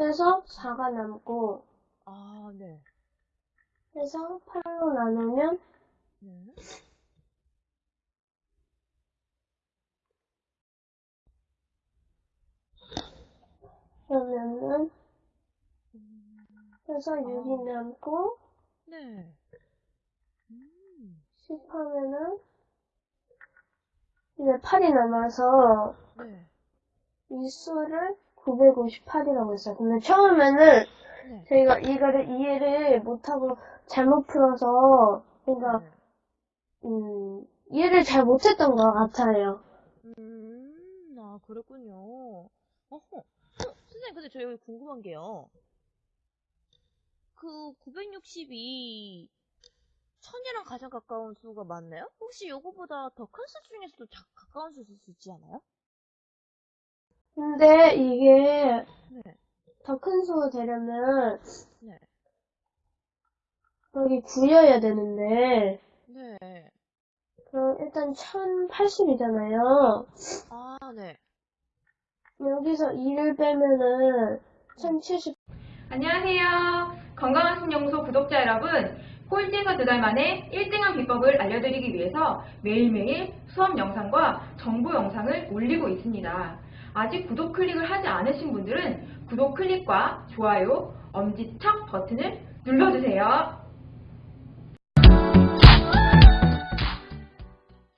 해서 4가 남고 아, 네. 해서 8로 나누면 네. 그러면은 음, 해서 6이 남고 네. 음, 10하면은 이제 8이 남아서 네. 이 수를 958이라고 했어요. 근데 처음에는 네. 저희가 이거를 이해를 못하고 잘못 풀어서 그러니까 네. 음, 이해를 잘 못했던 것 같아요. 음, 아, 그랬군요. 어허. 어, 선생님, 근데 저 여기 궁금한 게요. 그 960이 1000이랑 가장 가까운 수가 맞나요? 혹시 요거보다 더 큰 수 중에서도 자- 가까운 수 있을 수 있지 않아요? 근데 이게 네. 더큰수 되려면 네. 여기 9여야 되는데 네. 그럼 일단 1080이잖아요. 아, 네. 여기서 2를 빼면은 1070 안녕하세요. 건강한 신연구소 구독자 여러분. 꼴찌에서 두 달 만에 1등한 비법을 알려드리기 위해서 매일매일 수업 영상과 정보 영상을 올리고 있습니다. 아직 구독 클릭을 하지 않으신 분들은 구독 클릭과 좋아요, 엄지척 버튼을 눌러주세요.